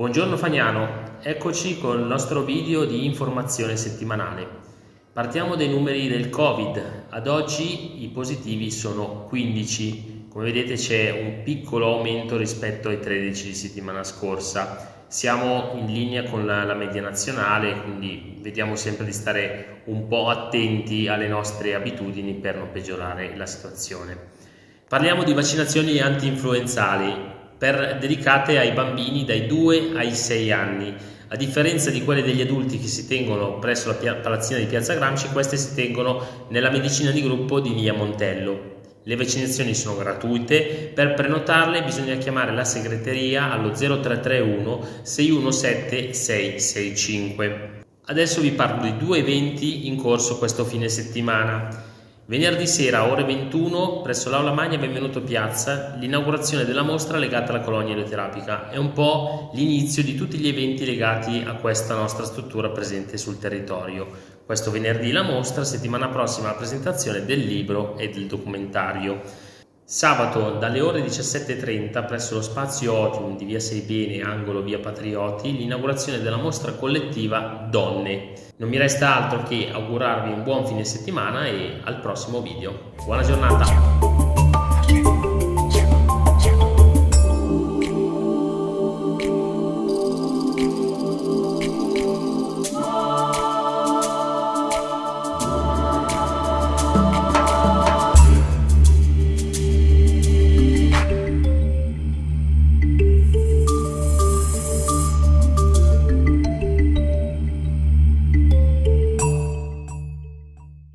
Buongiorno Fagnano, eccoci con il nostro video di informazione settimanale. Partiamo dai numeri del Covid. Ad oggi i positivi sono 15. Come vedete c'è un piccolo aumento rispetto ai 13 di settimana scorsa. Siamo in linea con la, la media nazionale, quindi vediamo sempre di stare un po' attenti alle nostre abitudini per non peggiorare la situazione. Parliamo di vaccinazioni anti-influenzali per, dedicate ai bambini dai 2 ai 6 anni. A differenza di quelle degli adulti che si tengono presso la palazzina di Piazza Gramsci, queste si tengono nella medicina di gruppo di Via Montello. Le vaccinazioni sono gratuite, per prenotarle bisogna chiamare la segreteria allo 0331 617 665. Adesso vi parlo di due eventi in corso questo fine settimana. Venerdì sera, ore 21, presso l'Aula Magna Benvenuto Piazza, l'inaugurazione della mostra legata alla colonia eleoterapica. È un po' l'inizio di tutti gli eventi legati a questa nostra struttura presente sul territorio. Questo venerdì la mostra, settimana prossima la presentazione del libro e del documentario. Sabato dalle ore 17.30 presso lo spazio Otium di via Seibene, angolo via Patrioti, l'inaugurazione della mostra collettiva Donne. Non mi resta altro che augurarvi un buon fine settimana e al prossimo video. Buona giornata!